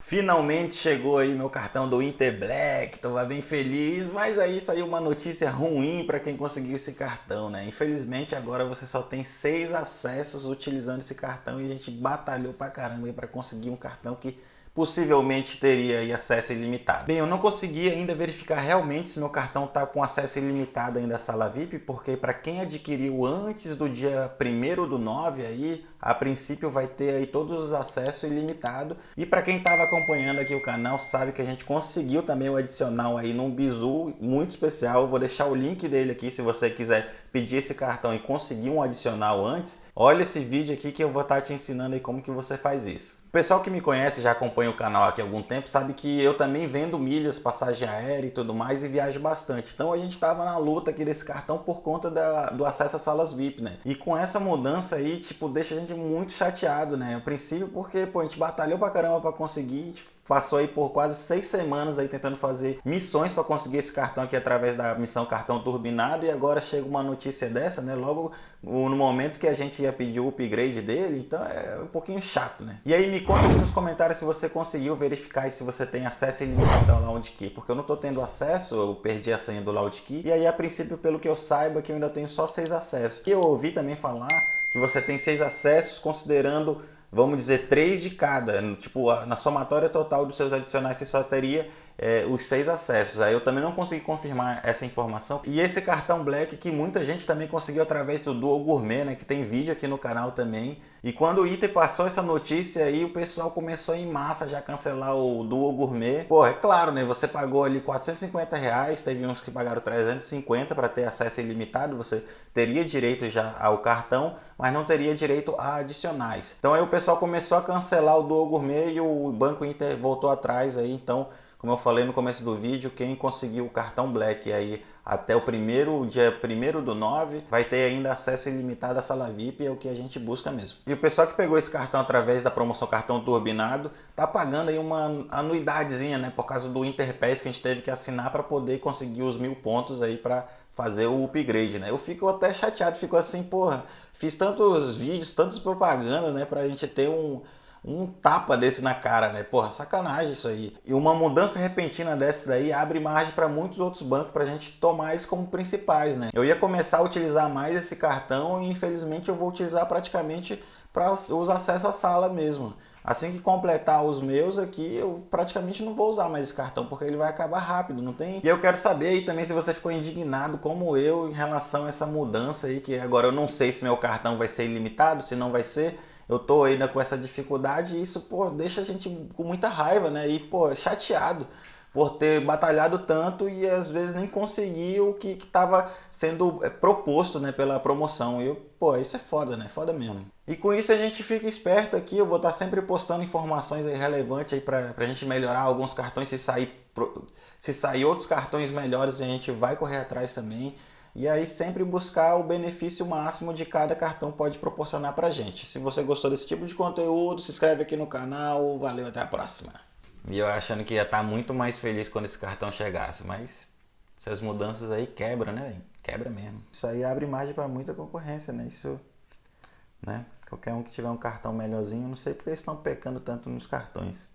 Finalmente chegou aí meu cartão do Inter Black, tô bem feliz, mas aí saiu uma notícia ruim para quem conseguiu esse cartão, né? Infelizmente agora você só tem seis acessos utilizando esse cartão e a gente batalhou pra caramba para conseguir um cartão que possivelmente teria acesso ilimitado. Bem, eu não consegui ainda verificar realmente se meu cartão está com acesso ilimitado ainda à sala VIP, porque para quem adquiriu antes do dia 1 do 9 aí, a princípio vai ter aí todos os acessos ilimitados. E para quem estava acompanhando aqui o canal, sabe que a gente conseguiu também o adicional aí num bizu muito especial. Eu vou deixar o link dele aqui se você quiser pedir esse cartão e conseguir um adicional antes. Olha esse vídeo aqui que eu vou estar tá te ensinando aí como que você faz isso. O pessoal que me conhece, já acompanha o canal aqui há algum tempo, sabe que eu também vendo milhas, passagem aérea e tudo mais e viajo bastante. Então a gente estava na luta aqui desse cartão por conta da, do acesso às salas VIP, né? E com essa mudança aí, tipo, deixa a gente muito chateado, né? A princípio porque, pô, a gente batalhou pra caramba pra conseguir, passou aí por quase seis semanas aí tentando fazer missões para conseguir esse cartão aqui através da missão cartão turbinado e agora chega uma notícia dessa, né? Logo no momento que a gente ia pedir o upgrade dele, então é um pouquinho chato, né? E aí me conta aqui nos comentários se você conseguiu verificar e se você tem acesso ilimitado ao Loudkey, porque eu não tô tendo acesso, eu perdi a senha do Loudkey e aí a princípio pelo que eu saiba que eu ainda tenho só seis acessos. Que eu ouvi também falar que você tem seis acessos considerando vamos dizer, três de cada. Tipo, na somatória total dos seus adicionais você só teria é, os seis acessos. Aí eu também não consegui confirmar essa informação. E esse cartão Black que muita gente também conseguiu através do Duo Gourmet, né? Que tem vídeo aqui no canal também. E quando o Iter passou essa notícia aí, o pessoal começou em massa já cancelar o Duo Gourmet. Pô, é claro, né? Você pagou ali 450 reais, teve uns que pagaram 350 para ter acesso ilimitado. Você teria direito já ao cartão, mas não teria direito a adicionais. Então aí o pessoal começou a cancelar o Duo Gourmet e o Banco Inter voltou atrás aí, então como eu falei no começo do vídeo, quem conseguiu o cartão Black aí até o primeiro dia 1 do 9 vai ter ainda acesso ilimitado à sala VIP, é o que a gente busca mesmo. E o pessoal que pegou esse cartão através da promoção cartão turbinado tá pagando aí uma anuidadezinha, né, por causa do Interpass que a gente teve que assinar para poder conseguir os mil pontos aí para fazer o upgrade, né? Eu fico até chateado, fico assim, porra, fiz tantos vídeos, tantas propagandas, né, pra gente ter um, um tapa desse na cara, né? Porra, sacanagem isso aí. E uma mudança repentina dessa daí abre margem para muitos outros bancos para a gente tomar isso como principais, né? Eu ia começar a utilizar mais esse cartão e infelizmente eu vou utilizar praticamente para os acessos à sala mesmo. Assim que completar os meus aqui, eu praticamente não vou usar mais esse cartão, porque ele vai acabar rápido, não tem? E eu quero saber aí também se você ficou indignado como eu em relação a essa mudança aí, que agora eu não sei se meu cartão vai ser ilimitado, se não vai ser eu tô ainda com essa dificuldade e isso, pô, deixa a gente com muita raiva, né? E, pô, chateado por ter batalhado tanto e às vezes nem conseguir o que estava sendo é, proposto né, pela promoção. E eu, pô, isso é foda, né? Foda mesmo. E com isso a gente fica esperto aqui, eu vou estar sempre postando informações aí relevantes aí para a gente melhorar alguns cartões, se sair, se sair outros cartões melhores a gente vai correr atrás também e aí sempre buscar o benefício máximo de cada cartão pode proporcionar para gente. Se você gostou desse tipo de conteúdo, se inscreve aqui no canal, valeu, até a próxima. E eu achando que ia estar tá muito mais feliz quando esse cartão chegasse, mas essas mudanças aí quebra, né? Quebra mesmo. Isso aí abre margem para muita concorrência, né? Isso, né? Qualquer um que tiver um cartão melhorzinho, não sei porque eles estão pecando tanto nos cartões.